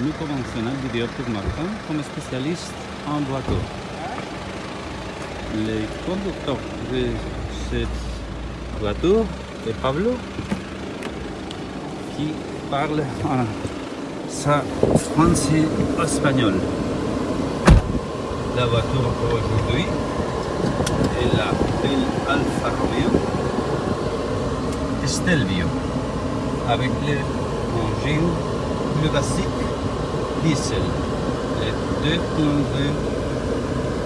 La vidéo pour Martin comme spécialiste en voiture. Le conducteur de cette voiture est Pablo. Qui parle en sa français espagnol. La voiture aujourd'hui est la belle Alfa Romeo. Stelvio avec l'engine plus basique diesel, le 2.2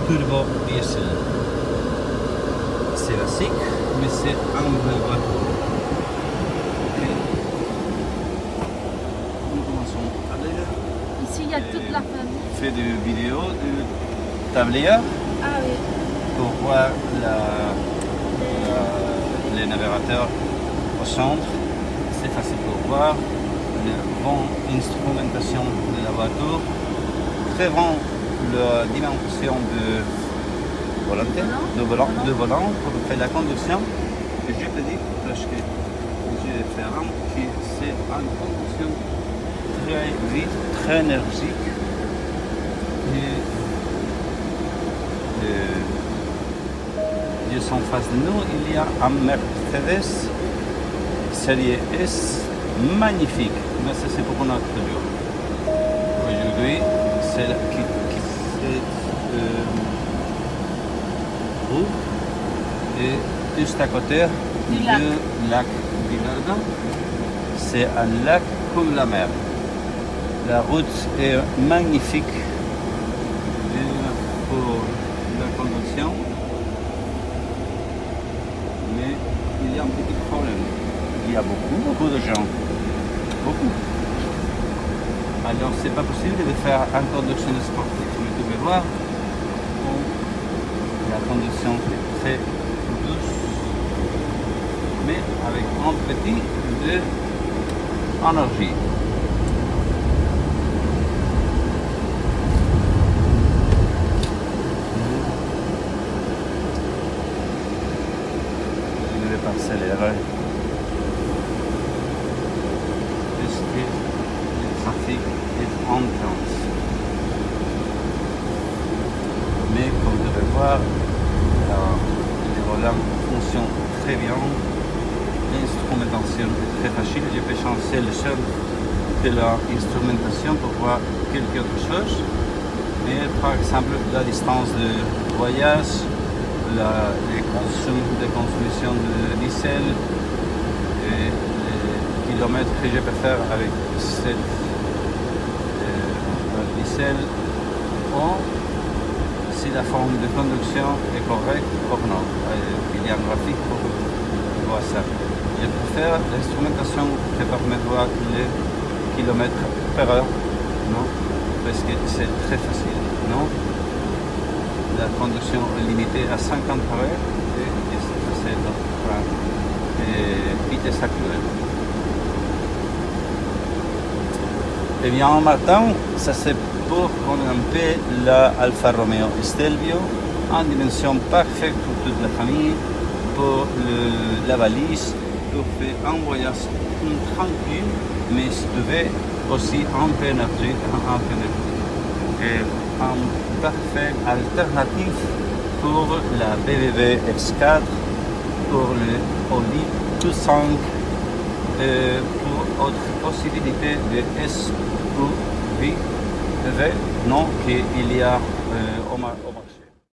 turbo diesel. C'est basique, mais c'est un bel voiture. Nous commençons à aller. Ici, il y a toute la famille. fait des vidéos du tablier Ah oui. pour voir la, la- les navigateurs au centre. C'est facile pour voir. Bonne instrumentation de la voiture. Très bon la dimension de volant, de volant, de volant pour faire la conduction. Et je te dis, parce que j'ai fait un que c'est une conduction très vite, très énergique. Et, euh, juste en face de nous, il y a un Mercedes série S magnifique, mais ça c'est pour notre jour. Aujourd'hui, c'est la qui, qui cette euh, route et juste à côté Du lac. du lac. C'est un lac comme la mer. La route est magnifique pour la conduction, mais il y a un petit problème. Il y a beaucoup, beaucoup de gens. Beaucoup. Alors, c'est pas possible de faire une conduction sportive. Mais tu peux voir, la conduction très douce, mais avec un petit de énergie. Je ne vais pas accélérer. Puisque le trafic est intense. Mais comme vous devez voir, les volants fonctionnent très bien. L'instrumentation est très facile. Je peux changer le seul de l'instrumentation pour voir quelque autre chose. Mais par exemple, la distance de voyage, la, les consommations de consommation de diesel, que je peux faire avec cette euh, diesel, ou si la forme de conduction est correcte ou non. Euh, Il y a un graphique pour voir ça. Je préfère l'instrumentation qui permet de voir les kilomètres par heure, non Parce que c'est très facile, non La conduction est limitée à 50 par heure et et c'est facile notre euh, vitesse actuelle. Eh bien, Martin, ça c'est pour peu la Alfa Romeo Stelvio en dimension parfaite pour toute la famille, pour la valise, pour faire un voyage tranquille, mais si tu veux aussi un peu énergie, un peu et un parfait alternative pour la BBB X4, pour le Audi Q5 euh, pour autre possibilité de SUV, non, qu'il y a euh, au mar- au marché.